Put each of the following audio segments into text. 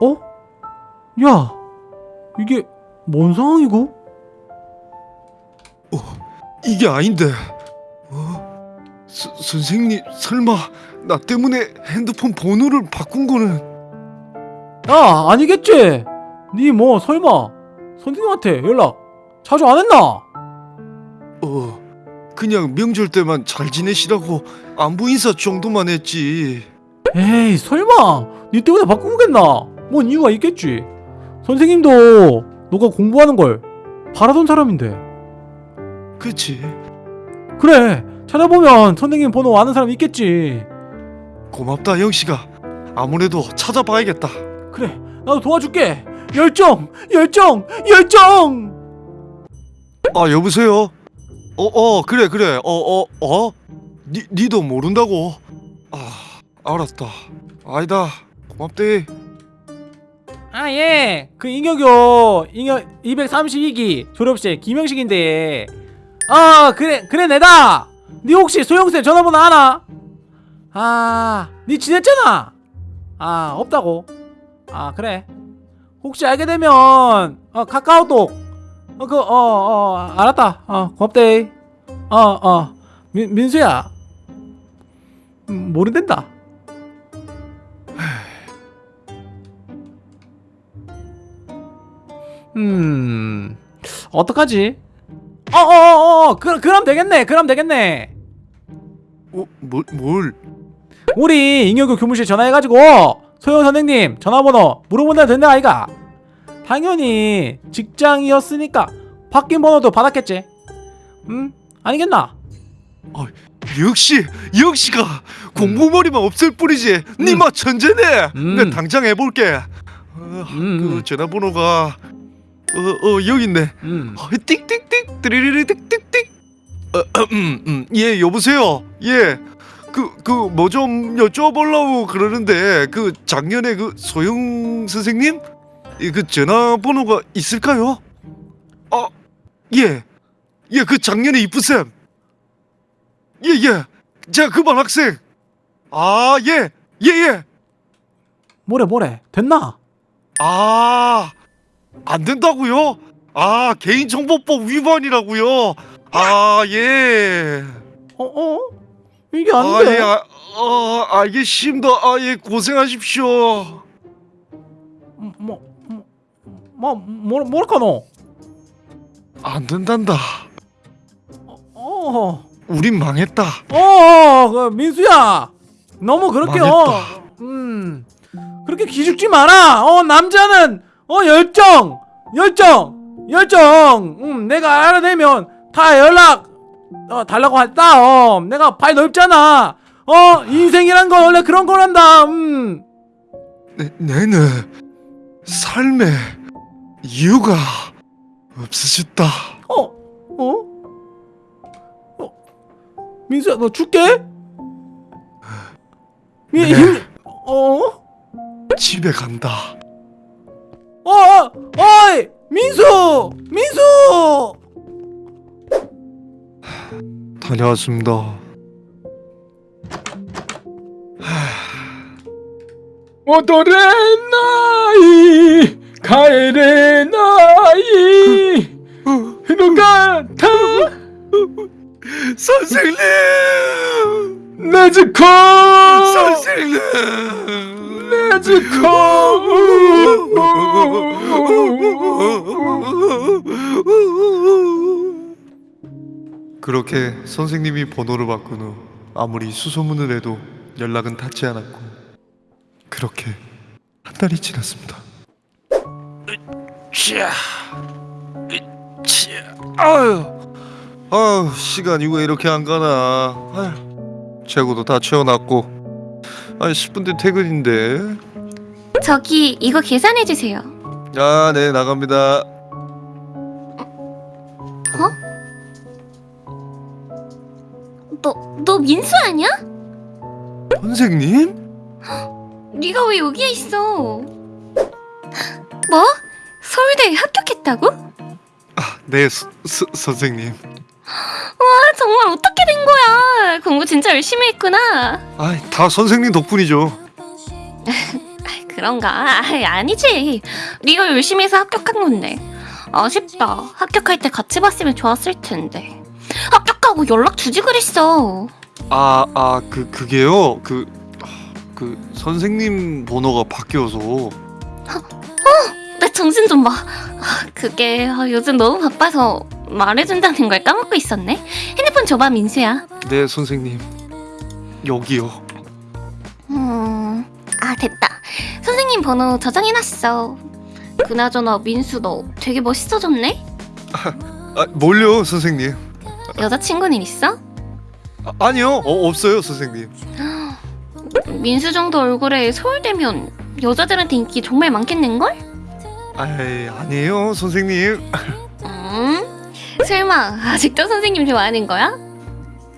어? 야, 이게 뭔 상황이고? 이게 아닌데. 어? 서, 선생님 설마 나 때문에 핸드폰 번호를 바꾼 거는 야, 아니겠지? 니 뭐 설마 선생님한테 연락 자주 안 했나? 어 그냥 명절 때만 잘 지내시라고 안부 인사 정도만 했지. 에이, 설마 니 때문에 바꾼 거겠나? 뭔 이유가 있겠지. 선생님도 너가 공부하는 걸 바라던 사람인데. 그치? 그래, 찾아보면 선생님 번호 아는 사람 있겠지. 고맙다 영씨가. 아무래도 찾아봐야겠다. 그래, 나도 도와줄게. 열정, 열정, 열정. 아 여보세요. 어 어 그래 그래 어 어 어, 니 니도 모른다고. 아 알았다. 아니다 고맙대. 아, 예. 그 잉여교 잉여 232기 졸업식 김영식인데. 아, 그래, 그래 내다. 니 혹시 소영쌤 전화번호 아나? 아, 니 지냈잖아. 아, 없다고. 아, 그래. 혹시 알게 되면 어, 카카오톡 어, 그, 어, 어, 알았다. 어, 고맙대. 어, 어, 민, 민수야. 음, 모른댄다. 음, 어떡하지? 어, 어, 어, 어, 그, 그럼 되겠네. 그럼 되겠네. 어 뭘 뭘? 우리 잉여교 교무실 전화해가지고 소영 선생님 전화번호 물어본다 된다 아이가. 당연히 직장이었으니까 바뀐 번호도 받았겠지. 음, 아니겠나? 역시 역시가 공부머리만 없을 뿐이지 니마 천재네 음. 내 당장 해볼게 어, 음. 그 전화번호가 어, 어 여기 있네 음. 어, 띡띡띡 드리리리 띡띡띡 어, 음, 음. 예 여보세요 예 그 그 뭐 좀 여쭤보려고 그러는데 그 작년에 그 소영 선생님 이 그 전화번호가 있을까요? 아 예 예 그 작년에 이쁘쌤 예 예 제가 그 반 학생 아 예 예 예 뭐래 뭐래 됐나? 아, 안 된다고요? 아, 개인정보법 위반이라고요? 아, 예. 어 어? 이게 아, 아닌데. 예, 아, 어, 알겠습니다. 아, 예, 고생하십시오. 뭐, 뭐, 뭐, 뭐? 안 된단다. 어, 우린 망했다. 어, 그 민수야, 너무 그렇게 어, 망했다. 음, 그렇게 기죽지 마라. 어, 남자는 어 열정, 열정, 열정. 음, 내가 알아내면 다 연락 어, 달라고 했다. 어, 내가 발 넓잖아. 어, 인생이란 건 원래 그런 거란다. 음, 내, 내는 삶의 이유가 없으셨다. 어, 어, 어, 민수야, 너 줄게. 민, 네. 힘, 어? 집에 간다. 어, 어, 어이, 민수, 민수. 다녀왔습니다. 오도레 나이 가에레 그렇게 선생님이 번호를 바꾼 후 아무리 수소문을 해도 연락은 닿지 않았고 그렇게 한 달이 지났습니다. 으쌰, 으쌰, 아유, 아유 시간이 왜 이렇게 안 가나? 아유, 재고도 다 채워놨고, 아 10분 뒤 퇴근인데. 저기 이거 계산해 주세요. 아, 네 나갑니다. 너 너 민수 아니야? 선생님? 네가 왜 여기에 있어? 뭐? 서울대에 합격했다고? 아, 네 서, 서, 선생님. 와 정말 어떻게 된 거야? 공부 진짜 열심히 했구나. 아, 다 선생님 덕분이죠. 그런가? 아니지. 네가 열심히 해서 합격한 건데. 아쉽다. 합격할 때 같이 봤으면 좋았을 텐데. 합격 하고 연락 주지 그랬어. 아, 아, 그 그게요. 그 그 선생님 번호가 바뀌어서 내 정신 좀 봐. 아, 그게 아, 요즘 너무 바빠서 말해준다는 걸 까먹고 있었네. 핸드폰 줘봐 민수야. 네, 선생님. 여기요. 음, 아 됐다. 선생님 번호 저장해놨어. 그나저나 민수 너 되게 멋있어졌네. 아, 뭘요, 선생님? 여자친구는 있어? 아, 아니요. 어, 없어요, 선생님. 민수 정도 얼굴에 서울대면 여자들한테 인기 정말 많겠는걸? 아이, 아니에요, 선생님. 음? 설마 아직도 선생님 좋아하는 거야?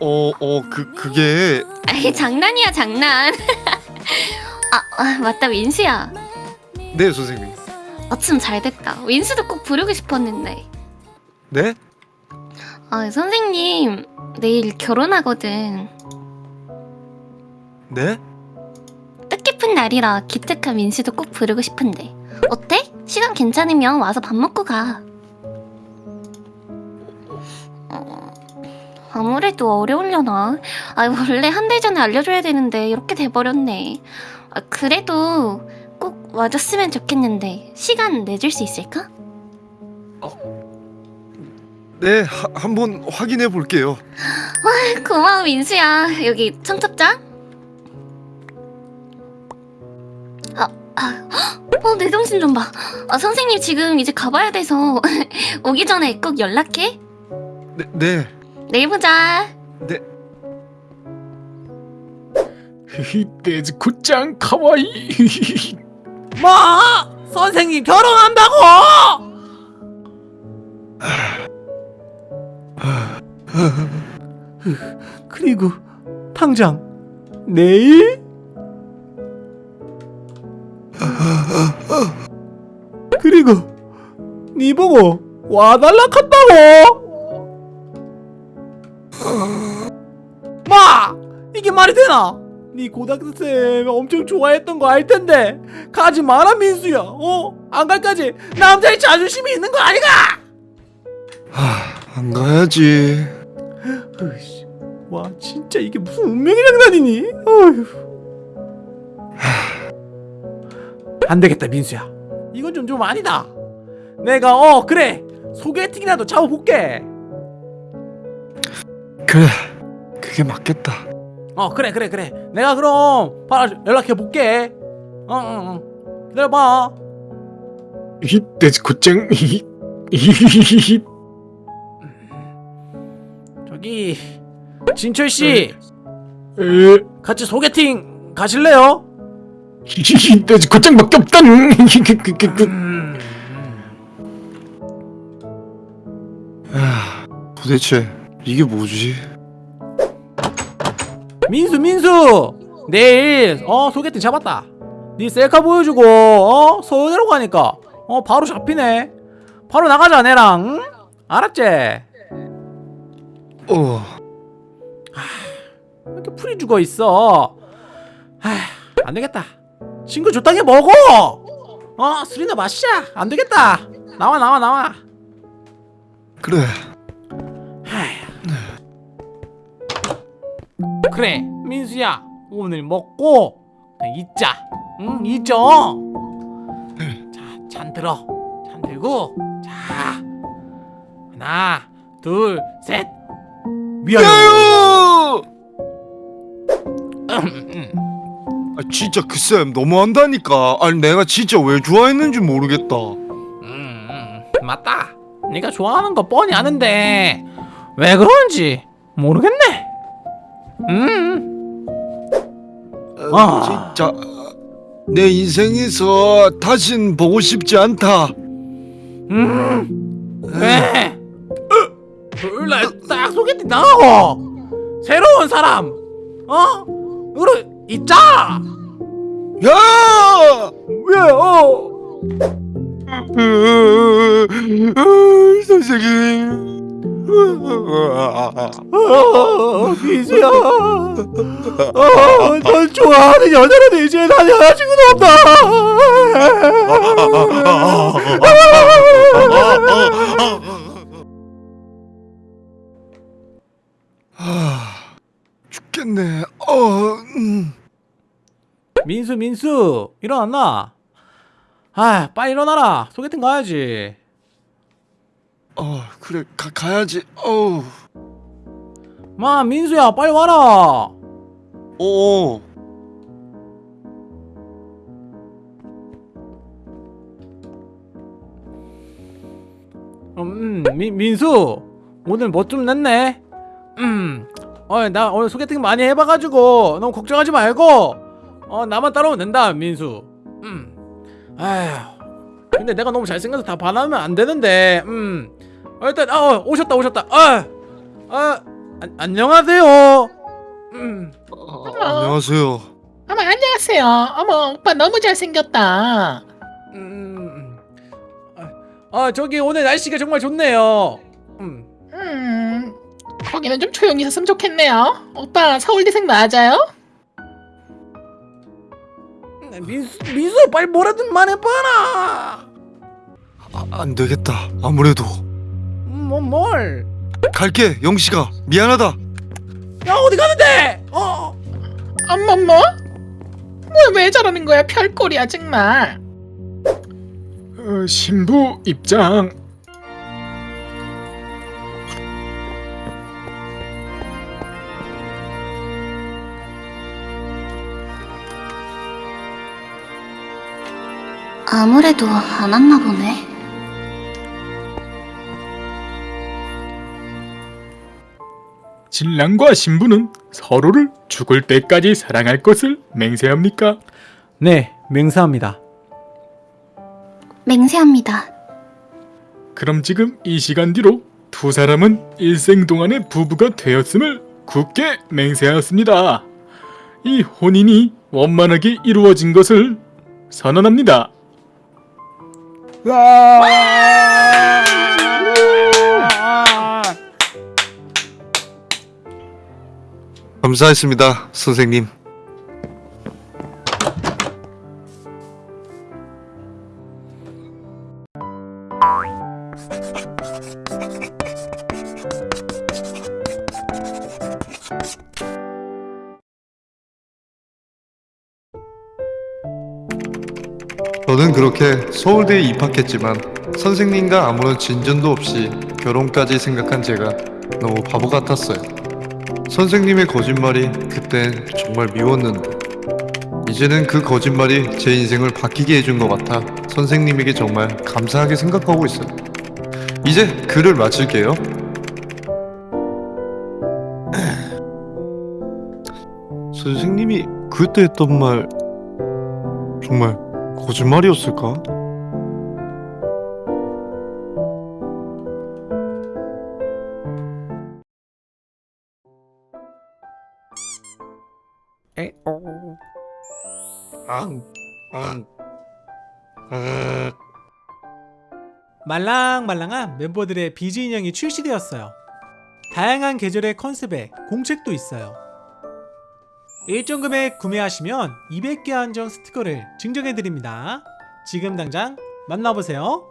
어, 어, 그 그게 아이 장난이야 장난. 아, 아 맞다 민수야. 네, 선생님. 어쩜 잘됐다. 민수도 꼭 부르고 싶었는데. 네? 아 선생님 내일 결혼하거든. 네? 뜻깊은 날이라 기특한 민수도 꼭 부르고 싶은데 어때? 시간 괜찮으면 와서 밥 먹고 가. 어, 아무래도 어려울려나. 아 원래 한 달 전에 알려줘야 되는데 이렇게 돼버렸네. 아, 그래도 꼭 와줬으면 좋겠는데 시간 내줄 수 있을까? 네, 하, 한번 확인해 볼게요. 고마워 민수야. 여기 청첩장. 아, 아, 어, 내 정신 좀 봐. 아, 선생님 지금 이제 가봐야 돼서 오기 전에 꼭 연락해. 네, 네. 내일 보자. 네. 히히 데즈 곧장 카와이 뭐? 선생님 결혼한다고? 그리고 당장 내일? 그리고 니 보고 와달라 한다고? 마! 이게 말이 되나? 네 고등학교 때 엄청 좋아했던 거 알 텐데 가지 마라 민수야 어? 안 갈까지 남자의 자존심이 있는 거 아니가? 하, 안 가야지. 으이씨, 와 진짜 이게 무슨 운명의 장난이니? 어휴. 안 되겠다 민수야. 이건 좀 좀 아니다. 내가 어 그래. 소개팅이라도 잡아볼게. 그래, 그게 맞겠다. 어 그래 그래 그래. 내가 그럼 바로 연락해볼게. 어어어. 기다려봐. 히히 데즈 곧장 히히 히히히히 저기 진철씨. 에 같이 소개팅 가실래요? 히히히 데즈 곧장밖에 없다 히히히히히 음, 아, 도대체 이게 뭐지? 민수 민수! 내일 어 소개팅 잡았다. 네 셀카 보여주고 어 서울대로 가니까. 어 바로 잡히네. 바로 나가자 내랑. 응? 알았지? 어, 왜 이렇게 풀이 죽어 있어? 아 안되겠다. 친구 좋다게 먹어! 어 술이나 마시자. 안 되겠다. 나와 나와 나와. 그래. 그래 민수야. 오늘 먹고 그냥 잊자. 응 잊어. 자잔 들어. 잔 들고. 자. 하나 둘 셋 음, 아, 진짜 그쌤 너무한다니까. 아니 내가 진짜 왜 좋아했는지 모르겠다. 음, 음, 맞다 네가 좋아하는 거 뻔히 아는데 왜 그런지 모르겠네 음 아, 아. 진짜 내 인생에서 다신 보고 싶지 않다. 음, 왜? 둘날 딱 소개팅 나가고 새로운 사람, 어? 으로 있자. 야! 왜? 어? 선생님. 어, 민수야. 어, 널 좋아하는 여자라도 이제 난 여자친구도 없다. 민수 민수 일어났나? 아 빨리 일어나라 소개팅 가야지 어, 그래 가, 가야지. 어우. 마 민수야 빨리 와라 오. 음 민, 민수 오늘 뭐 좀 냈네 음 어나 오늘 소개팅 많이 해봐가지고 너무 걱정하지 말고 어 나만 따라오면 된다 민수 음 아휴 근데 내가 너무 잘생겨서 다 반하면 안 되는데 음 어, 일단 어 오셨다 오셨다 아, 아 안- 안녕하세요 음 어, 안녕하세요. 어머 안녕하세요. 어머 오빠 너무 잘생겼다. 음, 아, 아 저기 오늘 날씨가 정말 좋네요. 음, 음 거기는 좀 조용히 있었으면 좋겠네요. 오빠 서울대생 맞아요? 민수 민수 빨리 뭐라든 말해봐라. 아, 안 되겠다. 아무래도 음, 뭐 뭘? 갈게. 영식아 미안하다. 야 어디 가는데? 어? 어머머? 뭐왜 저러는 거야 별꼴이야 정말. 어, 신부 입장 아무래도 안 왔나 보네. 신랑과 신부는 서로를 죽을 때까지 사랑할 것을 맹세합니까? 네 맹세합니다. 맹세합니다. 그럼 지금 이 시간 뒤로 두 사람은 일생 동안의 부부가 되었음을 굳게 맹세하였습니다. 이 혼인이 원만하게 이루어진 것을 선언합니다. 감사했습니다, 선생님. 저는 그렇게 서울대에 입학했지만 선생님과 아무런 진전도 없이 결혼까지 생각한 제가 너무 바보 같았어요. 선생님의 거짓말이 그땐 정말 미웠는데 이제는 그 거짓말이 제 인생을 바뀌게 해준 것 같아 선생님에게 정말 감사하게 생각하고 있어요. 이제 글을 마칠게요. 선생님이 그때 했던 말 정말 거짓말이었을까? 앙, 앙, 아. 말랑말랑한 멤버들의 비즈 인형이 출시되었어요. 다양한 계절의 컨셉에 공책도 있어요. 일정 금액 구매하시면 200개 한정 스티커를 증정해드립니다. 지금 당장 만나보세요.